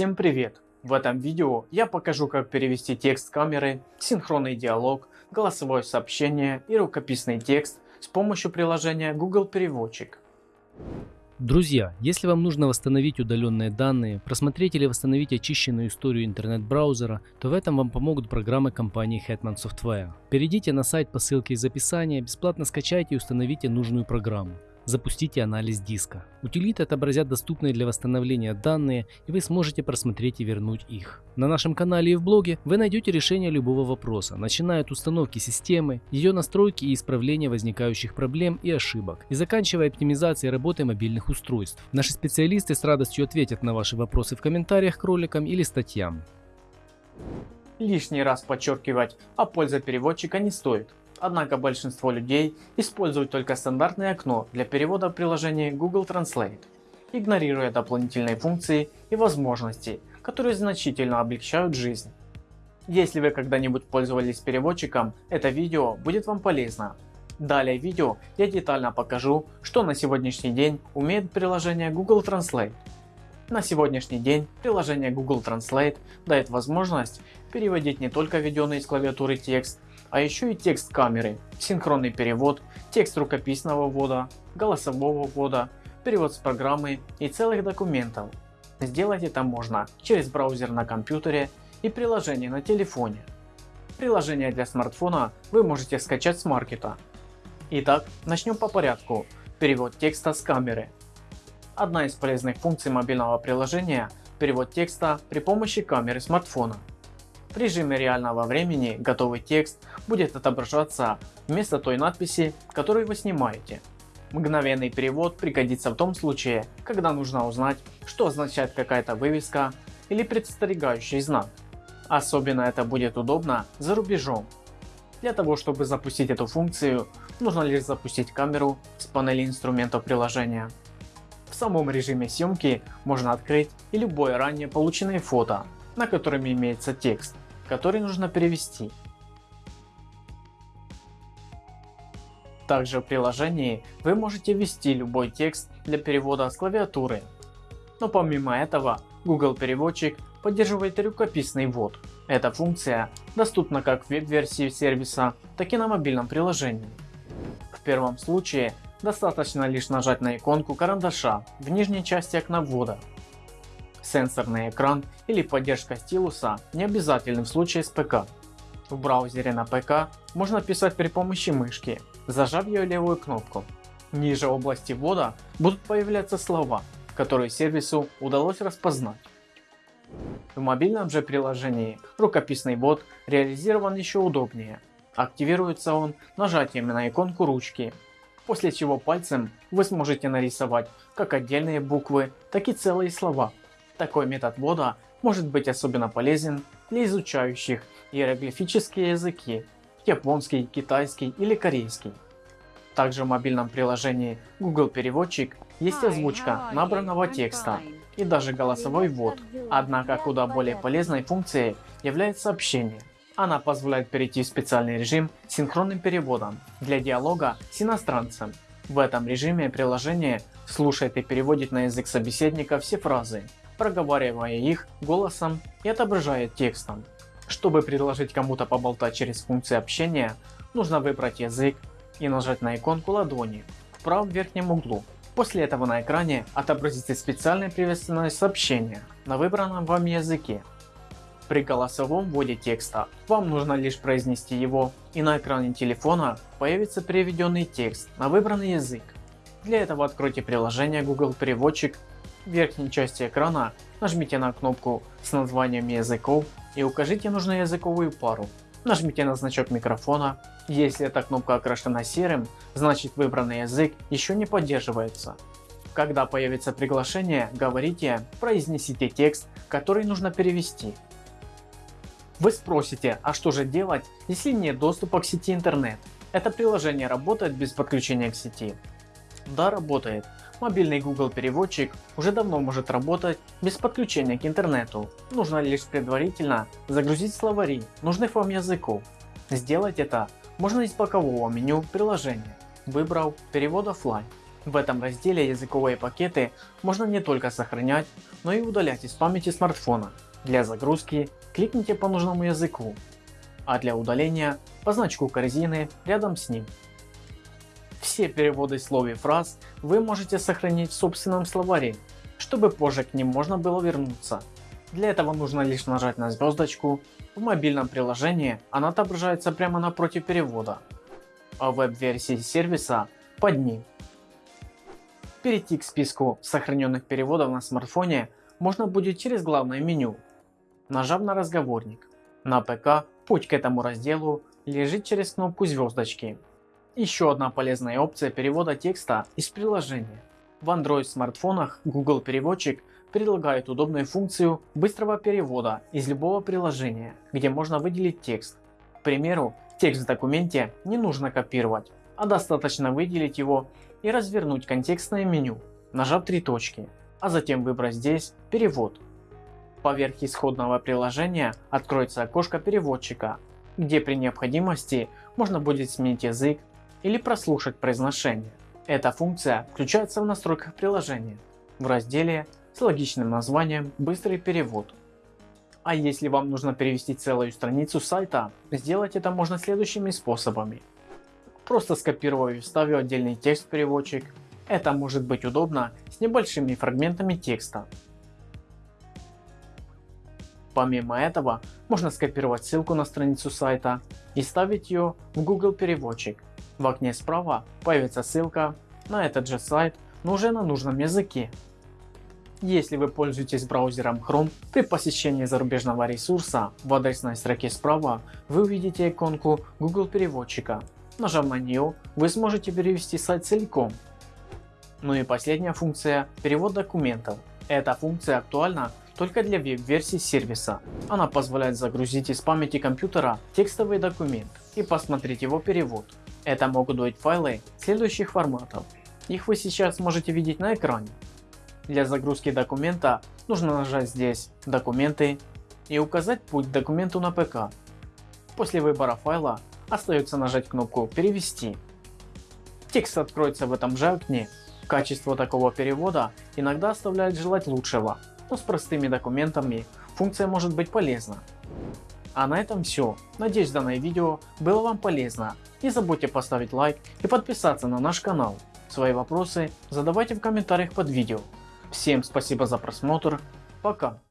Всем привет! В этом видео я покажу как перевести текст камеры, синхронный диалог, голосовое сообщение и рукописный текст с помощью приложения Google Переводчик. Друзья, если вам нужно восстановить удаленные данные, просмотреть или восстановить очищенную историю интернет-браузера, то в этом вам помогут программы компании Hetman Software. Перейдите на сайт по ссылке из описания, бесплатно скачайте и установите нужную программу запустите анализ диска. Утилиты отобразят доступные для восстановления данные и вы сможете просмотреть и вернуть их. На нашем канале и в блоге вы найдете решение любого вопроса, начиная от установки системы, ее настройки и исправления возникающих проблем и ошибок, и заканчивая оптимизацией работы мобильных устройств. Наши специалисты с радостью ответят на ваши вопросы в комментариях к роликам или статьям. Лишний раз подчеркивать о пользе переводчика не стоит. Однако большинство людей используют только стандартное окно для перевода приложения Google Translate, игнорируя дополнительные функции и возможности, которые значительно облегчают жизнь. Если вы когда-нибудь пользовались переводчиком, это видео будет вам полезно. Далее в видео я детально покажу, что на сегодняшний день умеет приложение Google Translate. На сегодняшний день приложение Google Translate дает возможность переводить не только введенный с клавиатуры текст, а еще и текст камеры, синхронный перевод, текст рукописного ввода, голосового ввода, перевод с программы и целых документов. Сделать это можно через браузер на компьютере и приложение на телефоне. Приложение для смартфона вы можете скачать с маркета. Итак, начнем по порядку. Перевод текста с камеры. Одна из полезных функций мобильного приложения – перевод текста при помощи камеры смартфона. В режиме реального времени готовый текст будет отображаться вместо той надписи, которую вы снимаете. Мгновенный перевод пригодится в том случае, когда нужно узнать, что означает какая-то вывеска или предостерегающий знак. Особенно это будет удобно за рубежом. Для того чтобы запустить эту функцию, нужно лишь запустить камеру с панели инструментов приложения. В самом режиме съемки можно открыть и любое ранее полученное фото, на котором имеется текст который нужно перевести. Также в приложении вы можете ввести любой текст для перевода с клавиатуры. Но помимо этого Google переводчик поддерживает рукописный ввод. Эта функция доступна как в веб-версии сервиса, так и на мобильном приложении. В первом случае достаточно лишь нажать на иконку карандаша в нижней части окна ввода Сенсорный экран или поддержка стилуса не обязательны в случае с ПК. В браузере на ПК можно писать при помощи мышки, зажав ее левую кнопку. Ниже области ввода будут появляться слова, которые сервису удалось распознать. В мобильном же приложении рукописный ввод реализован еще удобнее. Активируется он нажатием на иконку ручки, после чего пальцем вы сможете нарисовать как отдельные буквы, так и целые слова такой метод ввода может быть особенно полезен для изучающих иероглифические языки – японский, китайский или корейский. Также в мобильном приложении Google Переводчик есть озвучка набранного текста и даже голосовой ввод. Однако куда более полезной функцией является общение. Она позволяет перейти в специальный режим с синхронным переводом для диалога с иностранцем. В этом режиме приложение слушает и переводит на язык собеседника все фразы, проговаривая их голосом и отображая текстом. Чтобы предложить кому-то поболтать через функции общения, нужно выбрать язык и нажать на иконку ладони в правом верхнем углу. После этого на экране отобразится специальное приветственное сообщение на выбранном вам языке. При голосовом вводе текста вам нужно лишь произнести его и на экране телефона появится переведенный текст на выбранный язык. Для этого откройте приложение Google Переводчик в верхней части экрана нажмите на кнопку с названием языков и укажите нужную языковую пару. Нажмите на значок микрофона. Если эта кнопка окрашена серым, значит выбранный язык еще не поддерживается. Когда появится приглашение, говорите, произнесите текст, который нужно перевести. Вы спросите, а что же делать, если нет доступа к сети интернет? Это приложение работает без подключения к сети? Да, работает. Мобильный Google переводчик уже давно может работать без подключения к интернету. Нужно лишь предварительно загрузить словари нужных вам языков. Сделать это можно из бокового меню приложения, выбрав перевод офлайн. В этом разделе языковые пакеты можно не только сохранять, но и удалять из памяти смартфона. Для загрузки кликните по нужному языку, а для удаления по значку корзины рядом с ним. Все переводы слов и фраз вы можете сохранить в собственном словаре, чтобы позже к ним можно было вернуться. Для этого нужно лишь нажать на звездочку, в мобильном приложении она отображается прямо напротив перевода, а в веб-версии сервиса под ним. Перейти к списку сохраненных переводов на смартфоне можно будет через главное меню, нажав на разговорник. На ПК путь к этому разделу лежит через кнопку звездочки. Еще одна полезная опция перевода текста из приложения. В Android смартфонах Google переводчик предлагает удобную функцию быстрого перевода из любого приложения, где можно выделить текст. К примеру, текст в документе не нужно копировать, а достаточно выделить его и развернуть контекстное меню, нажав три точки, а затем выбрать здесь «Перевод». Поверх исходного приложения откроется окошко переводчика, где при необходимости можно будет сменить язык или прослушать произношение. Эта функция включается в настройках приложения в разделе с логичным названием «Быстрый перевод». А если вам нужно перевести целую страницу сайта, сделать это можно следующими способами. Просто скопировав и вставив отдельный текст в переводчик. Это может быть удобно с небольшими фрагментами текста. Помимо этого, можно скопировать ссылку на страницу сайта и ставить ее в Google переводчик. В окне справа появится ссылка на этот же сайт, но уже на нужном языке. Если вы пользуетесь браузером Chrome, при посещении зарубежного ресурса в адресной строке справа вы увидите иконку Google переводчика. Нажав на нее, вы сможете перевести сайт целиком. Ну и последняя функция – перевод документов. Эта функция актуальна только для веб-версии сервиса. Она позволяет загрузить из памяти компьютера текстовый документ и посмотреть его перевод. Это могут быть файлы следующих форматов. Их вы сейчас можете видеть на экране. Для загрузки документа нужно нажать здесь «Документы» и указать путь к документу на ПК. После выбора файла остается нажать кнопку «Перевести». Текст откроется в этом же окне. Качество такого перевода иногда оставляет желать лучшего, но с простыми документами функция может быть полезна. А на этом все. Надеюсь данное видео было вам полезно. Не забудьте поставить лайк и подписаться на наш канал. Свои вопросы задавайте в комментариях под видео. Всем спасибо за просмотр. Пока.